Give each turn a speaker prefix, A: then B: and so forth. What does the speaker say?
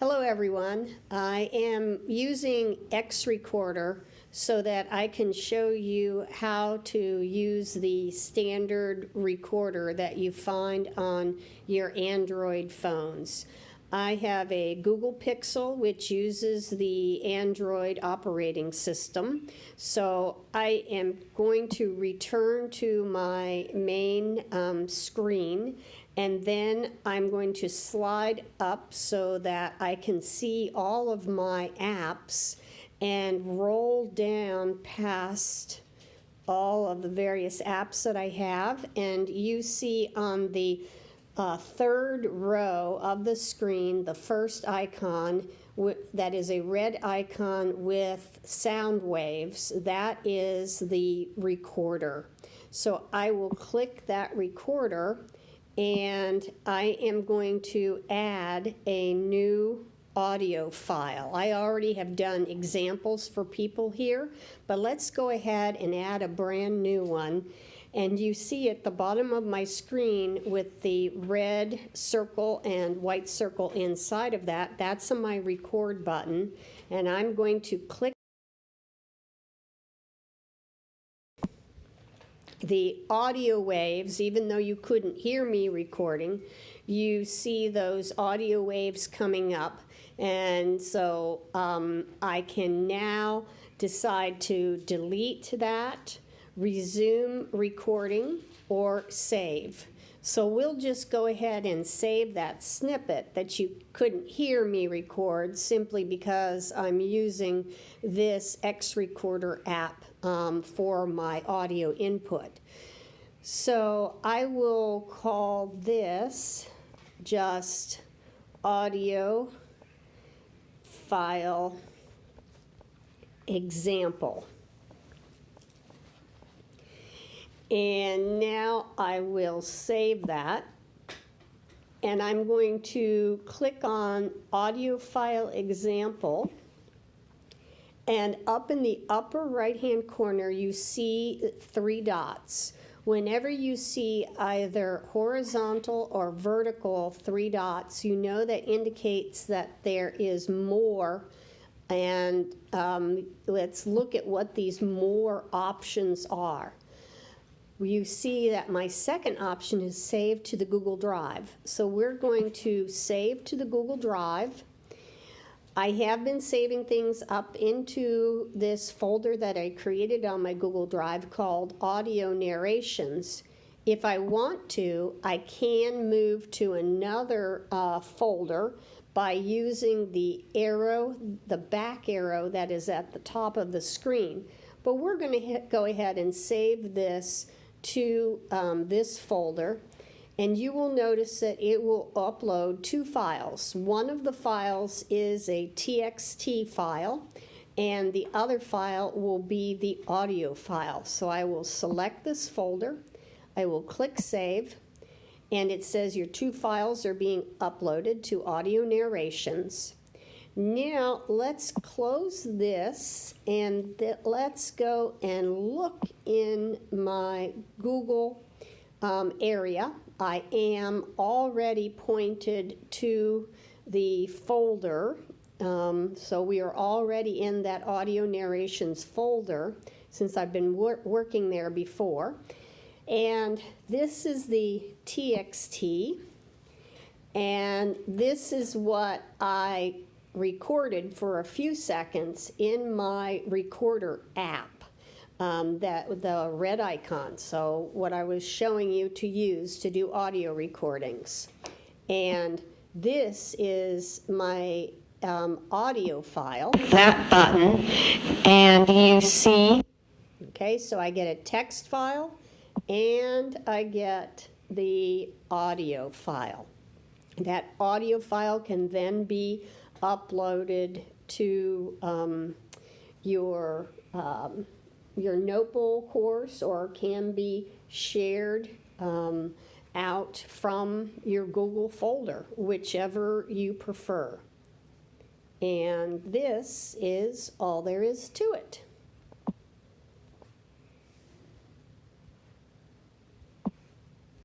A: Hello, everyone. I am using X Recorder so that I can show you how to use the standard recorder that you find on your Android phones. I have a Google Pixel which uses the Android operating system. So I am going to return to my main um, screen and then I'm going to slide up so that I can see all of my apps and roll down past all of the various apps that I have. And you see on the uh, third row of the screen, the first icon that is a red icon with sound waves, that is the recorder. So I will click that recorder and I am going to add a new audio file. I already have done examples for people here, but let's go ahead and add a brand new one. And you see at the bottom of my screen with the red circle and white circle inside of that, that's my record button. And I'm going to click the audio waves, even though you couldn't hear me recording, you see those audio waves coming up. And so um, I can now decide to delete that, resume recording, or save. So we'll just go ahead and save that snippet that you couldn't hear me record simply because I'm using this X Recorder app um, for my audio input. So I will call this just audio file example. And now I will save that. And I'm going to click on audio file example. And up in the upper right-hand corner, you see three dots. Whenever you see either horizontal or vertical three dots, you know that indicates that there is more. And um, let's look at what these more options are you see that my second option is save to the Google Drive. So we're going to save to the Google Drive. I have been saving things up into this folder that I created on my Google Drive called Audio Narrations. If I want to, I can move to another uh, folder by using the arrow, the back arrow that is at the top of the screen. But we're going to go ahead and save this to um, this folder and you will notice that it will upload two files. One of the files is a TXT file and the other file will be the audio file. So I will select this folder, I will click Save, and it says your two files are being uploaded to Audio Narrations. Now let's close this and let's go and look in my Google um, area. I am already pointed to the folder. Um, so we are already in that audio narrations folder since I've been wor working there before. And this is the TXT. And this is what I recorded for a few seconds in my recorder app. Um, that the red icon. So what I was showing you to use to do audio recordings. And this is my um, audio file. That button. And you see. Okay, so I get a text file and I get the audio file. That audio file can then be uploaded to um, your um, your Notebowl course or can be shared um, out from your Google folder, whichever you prefer. And this is all there is to it.